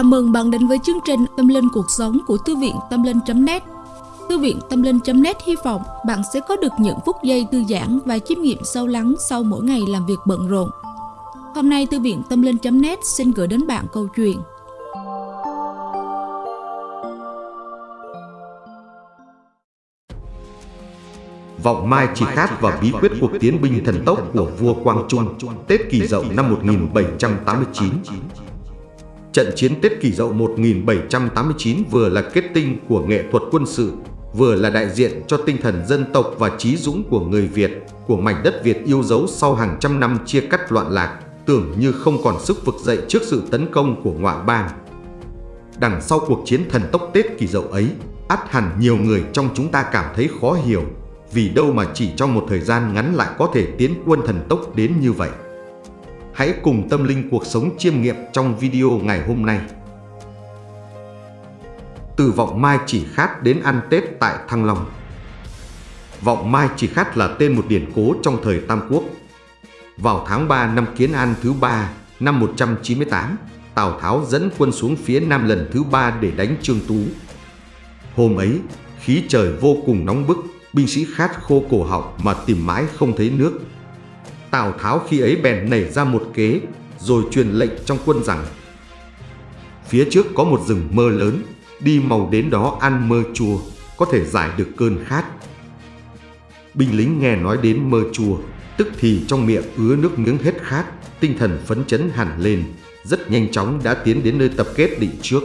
Chào mừng bạn đến với chương trình Tâm Linh Cuộc Sống của Thư viện Tâm Linh.net Thư viện Tâm Linh.net hy vọng bạn sẽ có được những phút giây thư giãn và chiêm nghiệm sâu lắng sau mỗi ngày làm việc bận rộn. Hôm nay, Thư viện Tâm Linh.net xin gửi đến bạn câu chuyện. Vọng Mai chỉ khát và bí quyết cuộc tiến binh thần tốc của vua Quang Trung, Tết Kỳ Dậu năm 1789 Trận chiến Tết Kỷ Dậu 1789 vừa là kết tinh của nghệ thuật quân sự, vừa là đại diện cho tinh thần dân tộc và trí dũng của người Việt, của mảnh đất Việt yêu dấu sau hàng trăm năm chia cắt loạn lạc, tưởng như không còn sức vực dậy trước sự tấn công của ngoại bang. Đằng sau cuộc chiến thần tốc Tết Kỷ Dậu ấy, ắt hẳn nhiều người trong chúng ta cảm thấy khó hiểu, vì đâu mà chỉ trong một thời gian ngắn lại có thể tiến quân thần tốc đến như vậy. Hãy cùng tâm linh cuộc sống chiêm nghiệm trong video ngày hôm nay. Từ vọng mai chỉ khát đến ăn Tết tại Thăng Long. Vọng mai chỉ khát là tên một điển cố trong thời Tam Quốc. Vào tháng 3 năm Kiến An thứ ba năm 198, Tào Tháo dẫn quân xuống phía Nam lần thứ ba để đánh Trương Tú. Hôm ấy, khí trời vô cùng nóng bức, binh sĩ khát khô cổ họng mà tìm mãi không thấy nước. Tào Tháo khi ấy bèn nảy ra một kế, rồi truyền lệnh trong quân rằng Phía trước có một rừng mơ lớn, đi màu đến đó ăn mơ chua, có thể giải được cơn khát. Binh lính nghe nói đến mơ chua, tức thì trong miệng ứa nước miếng hết khát, tinh thần phấn chấn hẳn lên, rất nhanh chóng đã tiến đến nơi tập kết định trước.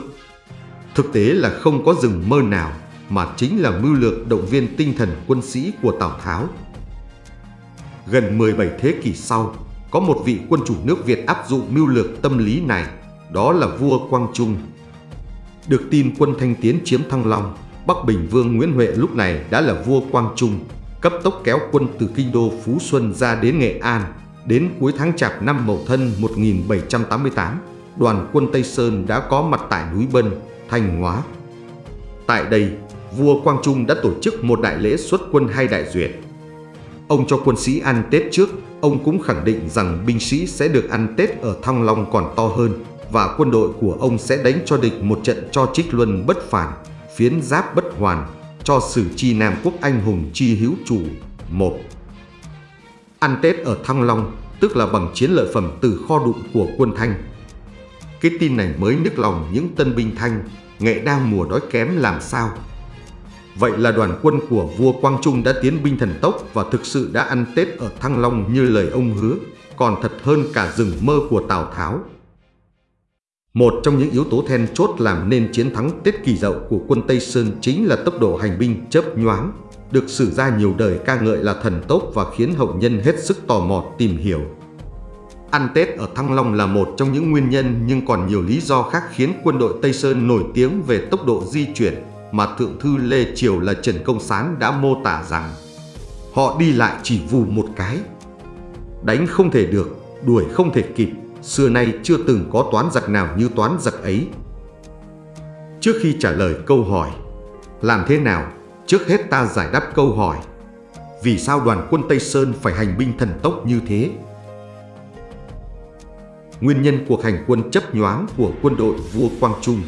Thực tế là không có rừng mơ nào, mà chính là mưu lược động viên tinh thần quân sĩ của Tào Tháo Gần 17 thế kỷ sau, có một vị quân chủ nước Việt áp dụng mưu lược tâm lý này, đó là vua Quang Trung. Được tin quân Thanh Tiến chiếm Thăng Long, Bắc Bình Vương Nguyễn Huệ lúc này đã là vua Quang Trung, cấp tốc kéo quân từ kinh đô Phú Xuân ra đến Nghệ An. Đến cuối tháng Chạp năm Mậu Thân 1788, đoàn quân Tây Sơn đã có mặt tại núi Bân, Thanh Hóa. Tại đây, vua Quang Trung đã tổ chức một đại lễ xuất quân hay đại duyệt. Ông cho quân sĩ ăn Tết trước, ông cũng khẳng định rằng binh sĩ sẽ được ăn Tết ở Thăng Long còn to hơn và quân đội của ông sẽ đánh cho địch một trận cho trích luân bất phản, phiến giáp bất hoàn, cho sử chi Nam Quốc anh hùng chi hữu chủ. một Ăn Tết ở Thăng Long tức là bằng chiến lợi phẩm từ kho đụng của quân Thanh. Cái tin này mới nức lòng những tân binh Thanh, nghệ đang mùa đói kém làm sao Vậy là đoàn quân của vua Quang Trung đã tiến binh thần tốc và thực sự đã ăn Tết ở Thăng Long như lời ông hứa, còn thật hơn cả rừng mơ của Tào Tháo. Một trong những yếu tố then chốt làm nên chiến thắng Tết Kỳ Dậu của quân Tây Sơn chính là tốc độ hành binh chớp nhoáng, được sử ra nhiều đời ca ngợi là thần tốc và khiến hậu nhân hết sức tò mò tìm hiểu. Ăn Tết ở Thăng Long là một trong những nguyên nhân nhưng còn nhiều lý do khác khiến quân đội Tây Sơn nổi tiếng về tốc độ di chuyển, mà Thượng thư Lê Triều là Trần Công Sán đã mô tả rằng họ đi lại chỉ vù một cái. Đánh không thể được, đuổi không thể kịp, xưa nay chưa từng có toán giặc nào như toán giặc ấy. Trước khi trả lời câu hỏi, làm thế nào? Trước hết ta giải đáp câu hỏi, vì sao đoàn quân Tây Sơn phải hành binh thần tốc như thế? Nguyên nhân cuộc hành quân chấp nhoáng của quân đội vua Quang Trung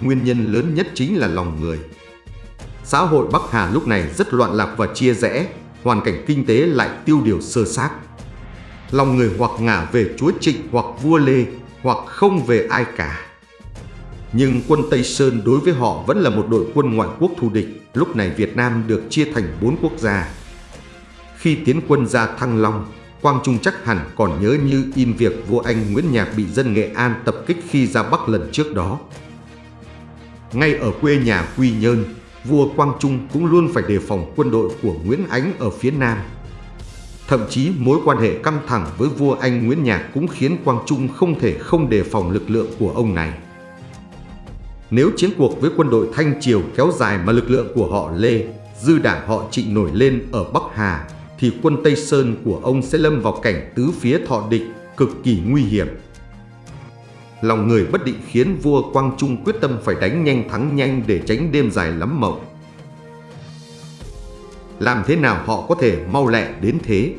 nguyên nhân lớn nhất chính là lòng người. Xã hội Bắc Hà lúc này rất loạn lạc và chia rẽ, hoàn cảnh kinh tế lại tiêu điều sơ xác. Lòng người hoặc ngả về chúa Trịnh hoặc vua Lê, hoặc không về ai cả. Nhưng quân Tây Sơn đối với họ vẫn là một đội quân ngoại quốc thù địch, lúc này Việt Nam được chia thành bốn quốc gia. Khi tiến quân ra Thăng Long, Quang Trung chắc hẳn còn nhớ như in việc vua Anh Nguyễn Nhạc bị dân Nghệ An tập kích khi ra Bắc lần trước đó. Ngay ở quê nhà Quy Nhơn, vua Quang Trung cũng luôn phải đề phòng quân đội của Nguyễn Ánh ở phía Nam. Thậm chí mối quan hệ căng thẳng với vua Anh Nguyễn Nhạc cũng khiến Quang Trung không thể không đề phòng lực lượng của ông này. Nếu chiến cuộc với quân đội Thanh Triều kéo dài mà lực lượng của họ Lê, dư đảng họ Trịnh nổi lên ở Bắc Hà, thì quân Tây Sơn của ông sẽ lâm vào cảnh tứ phía thọ địch, cực kỳ nguy hiểm lòng người bất định khiến vua Quang Trung quyết tâm phải đánh nhanh thắng nhanh để tránh đêm dài lắm mộng. Làm thế nào họ có thể mau lẹ đến thế?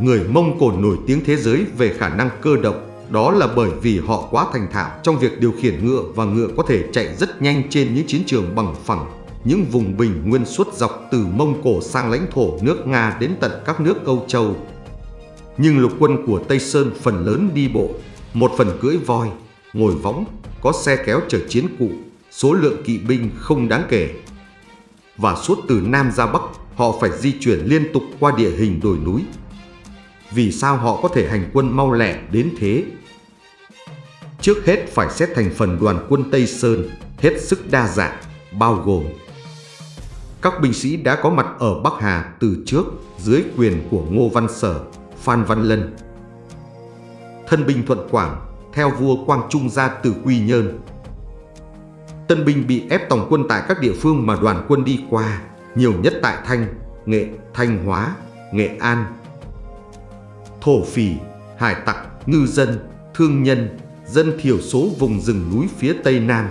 Người Mông Cổ nổi tiếng thế giới về khả năng cơ động, Đó là bởi vì họ quá thành thạo trong việc điều khiển ngựa và ngựa có thể chạy rất nhanh trên những chiến trường bằng phẳng, những vùng bình nguyên suốt dọc từ Mông Cổ sang lãnh thổ nước Nga đến tận các nước Âu Châu. Nhưng lục quân của Tây Sơn phần lớn đi bộ, một phần cưỡi voi, ngồi võng, có xe kéo chở chiến cụ, số lượng kỵ binh không đáng kể. Và suốt từ Nam ra Bắc, họ phải di chuyển liên tục qua địa hình đồi núi. Vì sao họ có thể hành quân mau lẹ đến thế? Trước hết phải xét thành phần đoàn quân Tây Sơn, hết sức đa dạng, bao gồm các binh sĩ đã có mặt ở Bắc Hà từ trước dưới quyền của Ngô Văn Sở, Phan Văn Lân. Thân binh Thuận Quảng theo vua Quang Trung ra từ Quy Nhơn. Tân binh bị ép tổng quân tại các địa phương mà đoàn quân đi qua, nhiều nhất tại Thanh, Nghệ, Thanh Hóa, Nghệ An. Thổ phỉ, hải tặc, ngư dân, thương nhân, dân thiểu số vùng rừng núi phía Tây Nam.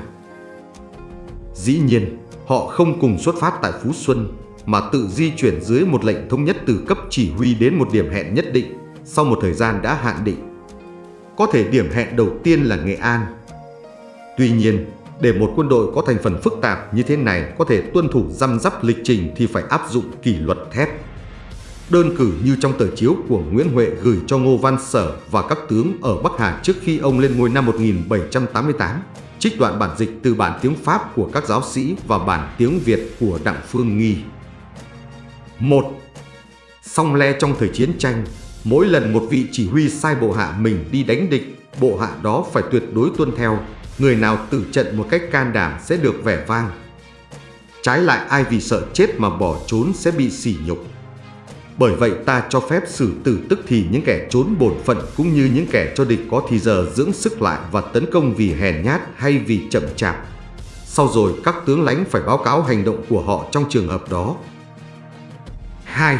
Dĩ nhiên, họ không cùng xuất phát tại Phú Xuân, mà tự di chuyển dưới một lệnh thống nhất từ cấp chỉ huy đến một điểm hẹn nhất định sau một thời gian đã hạn định. Có thể điểm hẹn đầu tiên là Nghệ An. Tuy nhiên, để một quân đội có thành phần phức tạp như thế này có thể tuân thủ răm rắp lịch trình thì phải áp dụng kỷ luật thép. Đơn cử như trong tờ chiếu của Nguyễn Huệ gửi cho Ngô Văn Sở và các tướng ở Bắc Hà trước khi ông lên ngôi năm 1788, trích đoạn bản dịch từ bản tiếng Pháp của các giáo sĩ và bản tiếng Việt của Đặng Phương Nghi. 1. Song le trong thời chiến tranh, mỗi lần một vị chỉ huy sai bộ hạ mình đi đánh địch, bộ hạ đó phải tuyệt đối tuân theo, người nào tử trận một cách can đảm sẽ được vẻ vang. Trái lại ai vì sợ chết mà bỏ trốn sẽ bị sỉ nhục. Bởi vậy ta cho phép xử tử tức thì những kẻ trốn bổn phận cũng như những kẻ cho địch có thì giờ dưỡng sức lại và tấn công vì hèn nhát hay vì chậm chạp. Sau rồi các tướng lãnh phải báo cáo hành động của họ trong trường hợp đó. 2.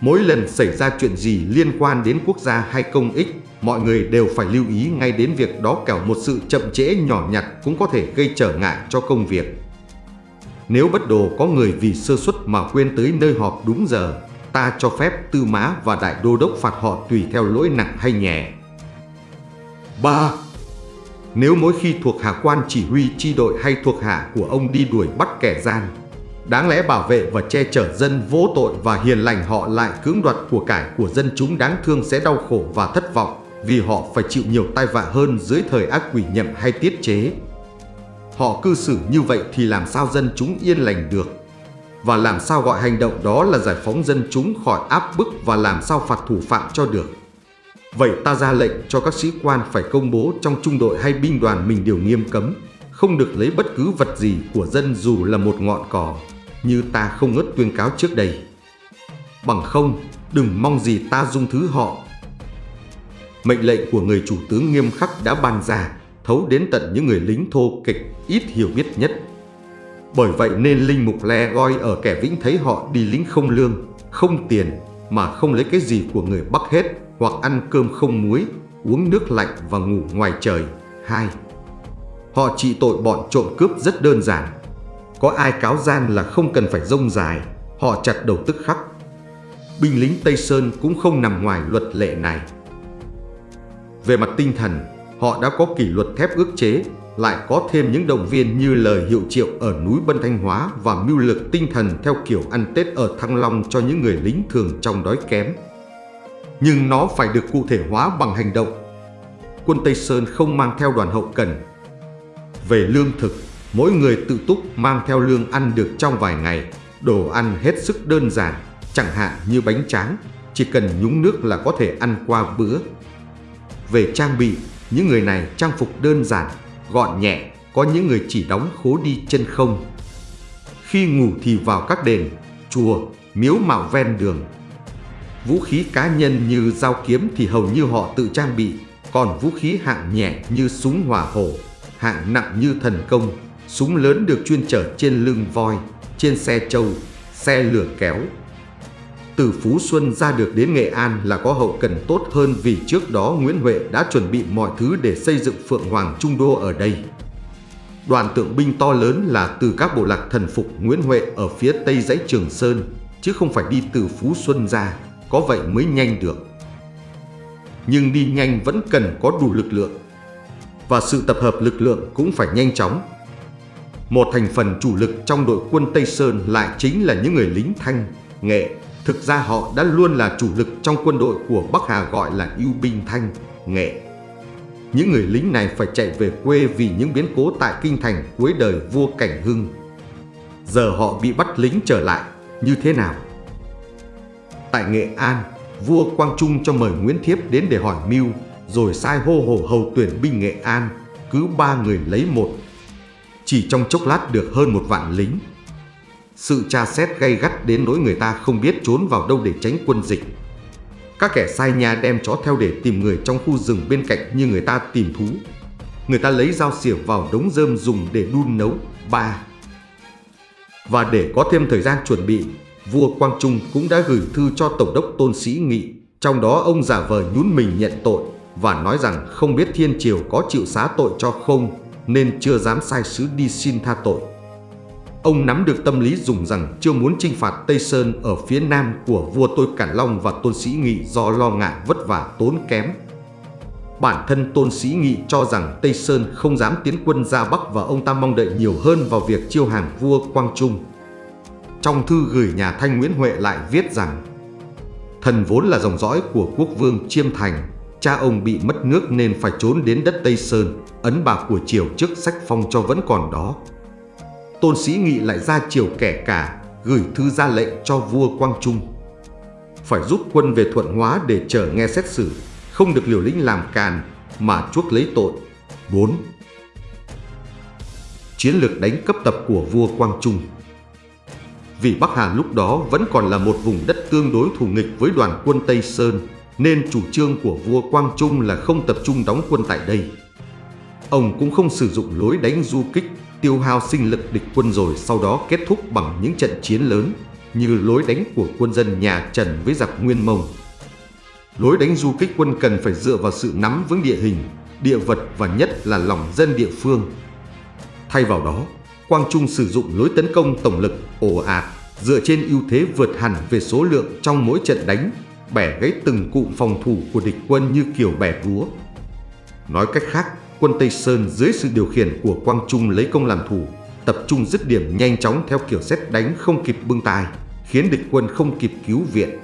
Mỗi lần xảy ra chuyện gì liên quan đến quốc gia hay công ích, mọi người đều phải lưu ý ngay đến việc đó kẻo một sự chậm trễ nhỏ nhặt cũng có thể gây trở ngại cho công việc. Nếu bất đồ có người vì sơ suất mà quên tới nơi họp đúng giờ, ta cho phép tư mã và đại đô đốc phạt họ tùy theo lỗi nặng hay nhẹ. 3. Nếu mỗi khi thuộc hạ quan chỉ huy chi đội hay thuộc hạ của ông đi đuổi bắt kẻ gian, đáng lẽ bảo vệ và che chở dân vô tội và hiền lành họ lại cưỡng đoạt của cải của dân chúng đáng thương sẽ đau khổ và thất vọng vì họ phải chịu nhiều tai vạ hơn dưới thời ác quỷ nhậm hay tiết chế. Họ cư xử như vậy thì làm sao dân chúng yên lành được? Và làm sao gọi hành động đó là giải phóng dân chúng khỏi áp bức và làm sao phạt thủ phạm cho được? Vậy ta ra lệnh cho các sĩ quan phải công bố trong trung đội hay binh đoàn mình điều nghiêm cấm, không được lấy bất cứ vật gì của dân dù là một ngọn cỏ, như ta không ngớt tuyên cáo trước đây. Bằng không, đừng mong gì ta dung thứ họ. Mệnh lệnh của người chủ tướng nghiêm khắc đã ban ra, thấu đến tận những người lính thô kịch ít hiểu biết nhất. Bởi vậy nên Linh Mục Le goi ở kẻ vĩnh thấy họ đi lính không lương, không tiền mà không lấy cái gì của người Bắc hết hoặc ăn cơm không muối, uống nước lạnh và ngủ ngoài trời. 2. Họ trị tội bọn trộm cướp rất đơn giản. Có ai cáo gian là không cần phải rông dài, họ chặt đầu tức khắc. Binh lính Tây Sơn cũng không nằm ngoài luật lệ này. Về mặt tinh thần, họ đã có kỷ luật thép ước chế, lại có thêm những động viên như lời hiệu triệu ở núi Bân Thanh Hóa và mưu lực tinh thần theo kiểu ăn Tết ở Thăng Long cho những người lính thường trong đói kém. Nhưng nó phải được cụ thể hóa bằng hành động. Quân Tây Sơn không mang theo đoàn hậu cần. Về lương thực, mỗi người tự túc mang theo lương ăn được trong vài ngày, đồ ăn hết sức đơn giản, chẳng hạn như bánh tráng, chỉ cần nhúng nước là có thể ăn qua bữa. Về trang bị, những người này trang phục đơn giản, gọn nhẹ, có những người chỉ đóng khố đi chân không. Khi ngủ thì vào các đền, chùa, miếu mạo ven đường. Vũ khí cá nhân như dao kiếm thì hầu như họ tự trang bị, còn vũ khí hạng nhẹ như súng hỏa hổ, hạng nặng như thần công, súng lớn được chuyên chở trên lưng voi, trên xe trâu, xe lửa kéo. Từ Phú Xuân ra được đến Nghệ An là có hậu cần tốt hơn vì trước đó Nguyễn Huệ đã chuẩn bị mọi thứ để xây dựng Phượng Hoàng Trung Đô ở đây. Đoàn tượng binh to lớn là từ các bộ lạc thần phục Nguyễn Huệ ở phía tây dãy Trường Sơn, chứ không phải đi từ Phú Xuân ra, có vậy mới nhanh được. nhưng đi nhanh vẫn cần có đủ lực lượng. Và sự tập hợp lực lượng cũng phải nhanh chóng. Một thành phần chủ lực trong đội quân Tây Sơn lại chính là những người lính thanh, nghệ. Thực ra họ đã luôn là chủ lực trong quân đội của Bắc Hà gọi là yêu binh thanh, nghệ. Những người lính này phải chạy về quê vì những biến cố tại kinh thành cuối đời vua Cảnh Hưng. Giờ họ bị bắt lính trở lại như thế nào? Tại Nghệ An, vua Quang Trung cho mời Nguyễn Thiếp đến để hỏi mưu, rồi sai hô hổ hầu tuyển binh Nghệ An, cứ ba người lấy một. Chỉ trong chốc lát được hơn một vạn lính. Sự tra xét gay gắt đến nỗi người ta không biết trốn vào đâu để tránh quân dịch. Các kẻ sai nhà đem chó theo để tìm người trong khu rừng bên cạnh như người ta tìm thú. Người ta lấy dao xỉa vào đống rơm dùng để đun nấu. ba Và để có thêm thời gian chuẩn bị, vua Quang Trung cũng đã gửi thư cho Tổng đốc Tôn Sĩ Nghị. Trong đó ông giả vờ nhún mình nhận tội và nói rằng không biết Thiên Triều có chịu xá tội cho không nên chưa dám sai sứ đi xin tha tội. Ông nắm được tâm lý dùng rằng chưa muốn chinh phạt Tây Sơn ở phía nam của vua Tôi Cản Long và Tôn Sĩ Nghị do lo ngại vất vả tốn kém. Bản thân Tôn Sĩ Nghị cho rằng Tây Sơn không dám tiến quân ra Bắc và ông ta mong đợi nhiều hơn vào việc chiêu hàng vua Quang Trung. Trong thư gửi nhà Thanh Nguyễn Huệ lại viết rằng Thần vốn là dòng dõi của quốc vương Chiêm Thành, cha ông bị mất nước nên phải trốn đến đất Tây Sơn, ấn bạc của triều trước sách phong cho vẫn còn đó. Tôn Sĩ Nghị lại ra triều kẻ cả, gửi thư ra lệnh cho vua Quang Trung. Phải rút quân về Thuận Hóa để chờ nghe xét xử, không được liều lĩnh làm càn mà chuốc lấy tội. 4. Chiến lược đánh cấp tập của vua Quang Trung Vì Bắc Hà lúc đó vẫn còn là một vùng đất tương đối thù nghịch với đoàn quân Tây Sơn, nên chủ trương của vua Quang Trung là không tập trung đóng quân tại đây. Ông cũng không sử dụng lối đánh du kích tiêu hao sinh lực địch quân rồi sau đó kết thúc bằng những trận chiến lớn như lối đánh của quân dân nhà Trần với giặc Nguyên Mông. Lối đánh du kích quân cần phải dựa vào sự nắm vững địa hình, địa vật và nhất là lòng dân địa phương. Thay vào đó, Quang Trung sử dụng lối tấn công tổng lực ồ ạt dựa trên ưu thế vượt hẳn về số lượng trong mỗi trận đánh, bẻ gãy từng cụm phòng thủ của địch quân như kiểu bẻ búa. Nói cách khác, quân Tây Sơn dưới sự điều khiển của Quang Trung lấy công làm thủ, tập trung dứt điểm nhanh chóng theo kiểu xét đánh không kịp bưng tài, khiến địch quân không kịp cứu viện.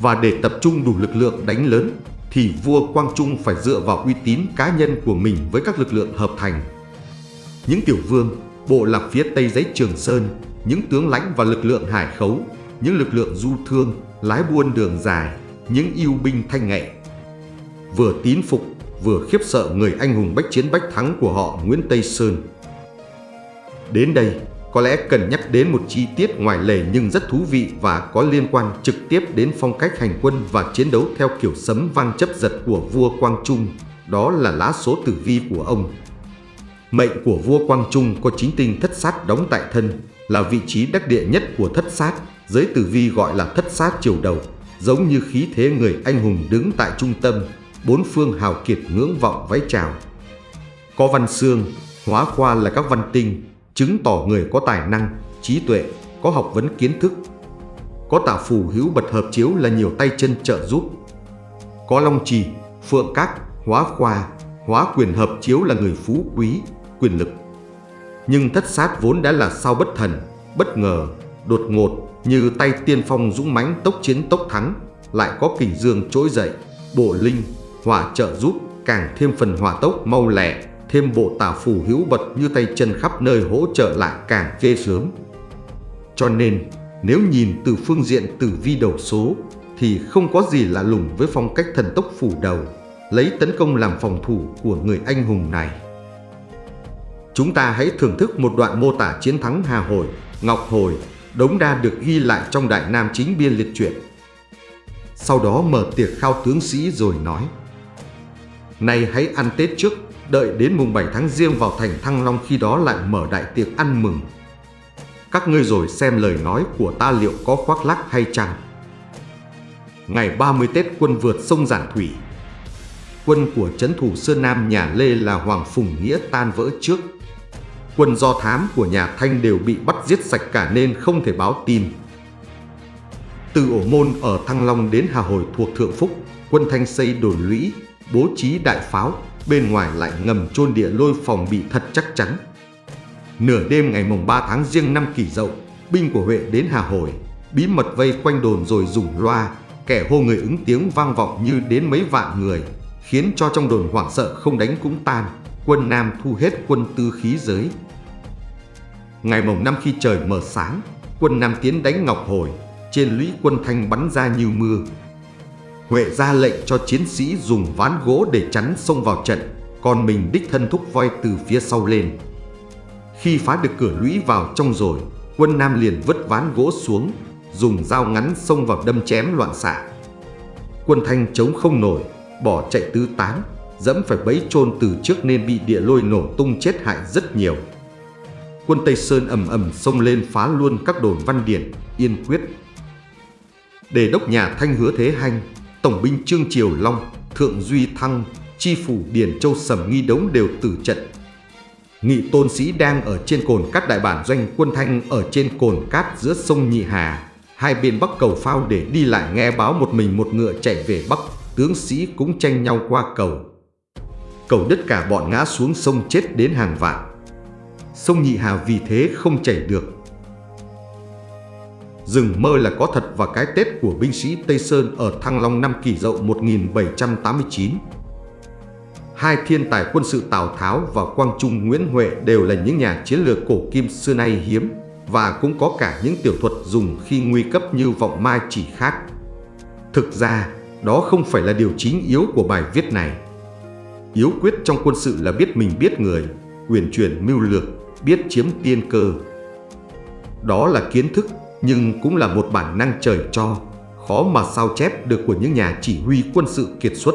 Và để tập trung đủ lực lượng đánh lớn, thì vua Quang Trung phải dựa vào uy tín cá nhân của mình với các lực lượng hợp thành. Những tiểu vương, bộ lạc phía tây giấy Trường Sơn, những tướng lãnh và lực lượng hải khấu, những lực lượng du thương, lái buôn đường dài, những yêu binh thanh nghệ. Vừa tín phục vừa khiếp sợ người anh hùng bách chiến bách thắng của họ Nguyễn Tây Sơn. Đến đây, có lẽ cần nhắc đến một chi tiết ngoài lề nhưng rất thú vị và có liên quan trực tiếp đến phong cách hành quân và chiến đấu theo kiểu sấm vang chấp giật của vua Quang Trung, đó là lá số tử vi của ông. Mệnh của vua Quang Trung có chính tinh thất sát đóng tại thân, là vị trí đắc địa nhất của thất sát, giới tử vi gọi là thất sát chiều đầu, giống như khí thế người anh hùng đứng tại trung tâm, bốn phương hào kiệt ngưỡng vọng vái chào. Có văn xương, hóa qua là các văn tinh, chứng tỏ người có tài năng, trí tuệ, có học vấn kiến thức. Có tả phù hữu bật hợp chiếu là nhiều tay chân trợ giúp. Có long trì, phượng các, hóa khoa, hóa quyền hợp chiếu là người phú quý, quyền lực. Nhưng thất sát vốn đã là sao bất thần, bất ngờ, đột ngột như tay tiên phong dũng mãnh tốc chiến tốc thắng, lại có kình dương trỗi dậy, bộ linh, hỏa trợ giúp càng thêm phần hỏa tốc mau lẹ, thêm bộ tả phù hữu bật như tay chân khắp nơi hỗ trợ lại càng ghê sớm. Cho nên, nếu nhìn từ phương diện tử vi đầu số, thì không có gì lạ lùng với phong cách thần tốc phủ đầu, lấy tấn công làm phòng thủ của người anh hùng này. Chúng ta hãy thưởng thức một đoạn mô tả chiến thắng Hà Hồi, Ngọc Hồi, Đống Đa được ghi lại trong Đại Nam Chính Biên Liệt Truyện. Sau đó mở tiệc khao tướng sĩ rồi nói Nay hãy ăn Tết trước, đợi đến mùng 7 tháng riêng vào thành Thăng Long khi đó lại mở đại tiệc ăn mừng. Các ngươi rồi xem lời nói của ta liệu có khoác lác hay chăng. Ngày 30 Tết quân vượt sông Giản Thủy. Quân của trấn thủ Sơn Nam nhà Lê là Hoàng Phùng Nghĩa tan vỡ trước. Quân do thám của nhà Thanh đều bị bắt giết sạch cả nên không thể báo tin. Từ ổ môn ở Thăng Long đến Hà Hồi thuộc Thượng Phúc, quân Thanh xây đồn lũy, bố trí đại pháo, bên ngoài lại ngầm chôn địa lôi phòng bị thật chắc chắn. Nửa đêm ngày mùng 3 tháng riêng năm kỷ dậu, binh của Huệ đến Hà Hồi, bí mật vây quanh đồn rồi dùng loa, kẻ hô người ứng tiếng vang vọng như đến mấy vạn người, khiến cho trong đồn hoảng sợ không đánh cũng tan, quân Nam thu hết quân tư khí giới. Ngày mồng năm khi trời mờ sáng, quân Nam tiến đánh Ngọc Hồi, trên lũy quân Thanh bắn ra như mưa. Huệ ra lệnh cho chiến sĩ dùng ván gỗ để chắn xông vào trận, còn mình đích thân thúc voi từ phía sau lên. Khi phá được cửa lũy vào trong rồi, quân Nam liền vứt ván gỗ xuống, dùng dao ngắn xông vào đâm chém loạn xạ. Quân Thanh chống không nổi, bỏ chạy tứ tán, dẫm phải bấy chôn từ trước nên bị địa lôi nổ tung chết hại rất nhiều. Quân Tây Sơn ầm ầm xông lên phá luôn các đồn văn điển, yên quyết. Đề đốc nhà Thanh hứa thế hành, Tổng binh Trương Triều Long, Thượng Duy Thăng, Chi phủ Điền Châu Sầm Nghi Đống đều tử trận. Nghị tôn sĩ đang ở trên cồn cát đại bản doanh quân Thanh ở trên cồn cát giữa sông Nhị Hà, hai bên bắc cầu phao để đi lại nghe báo một mình một ngựa chạy về bắc, tướng sĩ cũng tranh nhau qua cầu. Cầu đất cả bọn ngã xuống sông chết đến hàng vạn. Sông Nhị Hà vì thế không chảy được. Rừng mơ là có thật và cái Tết của binh sĩ Tây Sơn ở Thăng Long năm kỷ dậu 1789. Hai thiên tài quân sự Tào Tháo và Quang Trung Nguyễn Huệ đều là những nhà chiến lược cổ kim xưa nay hiếm và cũng có cả những tiểu thuật dùng khi nguy cấp như vọng mai chỉ khác. Thực ra, đó không phải là điều chính yếu của bài viết này. Yếu quyết trong quân sự là biết mình biết người, quyền chuyển mưu lược, biết chiếm tiên cơ. Đó là kiến thức nhưng cũng là một bản năng trời cho, khó mà sao chép được của những nhà chỉ huy quân sự kiệt xuất.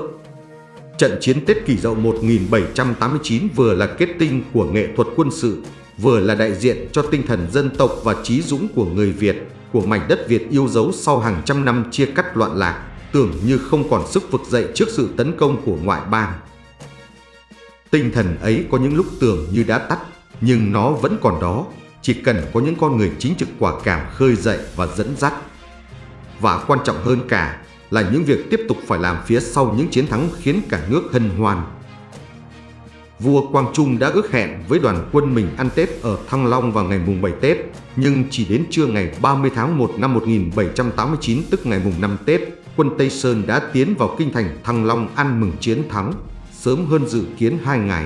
Trận chiến Tết Kỷ Dậu 1789 vừa là kết tinh của nghệ thuật quân sự, vừa là đại diện cho tinh thần dân tộc và trí dũng của người Việt, của mảnh đất Việt yêu dấu sau hàng trăm năm chia cắt loạn lạc, tưởng như không còn sức vực dậy trước sự tấn công của ngoại bang. Tinh thần ấy có những lúc tưởng như đã tắt, nhưng nó vẫn còn đó, chỉ cần có những con người chính trực quả cảm khơi dậy và dẫn dắt. Và quan trọng hơn cả là những việc tiếp tục phải làm phía sau những chiến thắng khiến cả nước hân hoan. Vua Quang Trung đã ước hẹn với đoàn quân mình ăn Tết ở Thăng Long vào ngày mùng 7 Tết, nhưng chỉ đến trưa ngày 30 tháng 1 năm 1789 tức ngày mùng 5 Tết, quân Tây Sơn đã tiến vào kinh thành Thăng Long ăn mừng chiến thắng, sớm hơn dự kiến hai ngày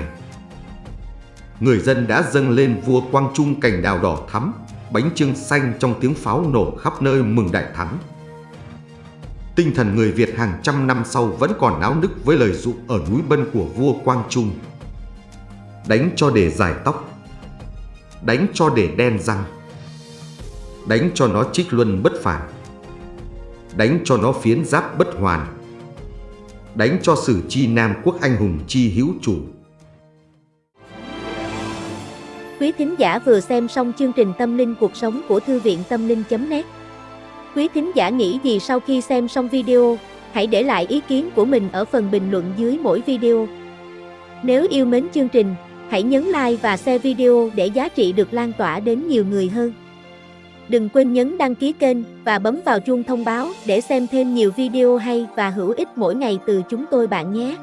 người dân đã dâng lên vua Quang Trung cành đào đỏ thắm, bánh trưng xanh trong tiếng pháo nổ khắp nơi mừng đại thắng. Tinh thần người Việt hàng trăm năm sau vẫn còn náo nức với lời dụ ở núi Bân của vua Quang Trung. Đánh cho để dài tóc, đánh cho để đen răng, đánh cho nó trích luân bất phản, đánh cho nó phiến giáp bất hoàn, đánh cho sử chi Nam quốc anh hùng chi hữu chủ. Quý thính giả vừa xem xong chương trình Tâm linh cuộc sống của Thư viện Tâm linh.net Quý thính giả nghĩ gì sau khi xem xong video, hãy để lại ý kiến của mình ở phần bình luận dưới mỗi video. Nếu yêu mến chương trình, hãy nhấn like và share video để giá trị được lan tỏa đến nhiều người hơn. Đừng quên nhấn đăng ký kênh và bấm vào chuông thông báo để xem thêm nhiều video hay và hữu ích mỗi ngày từ chúng tôi bạn nhé.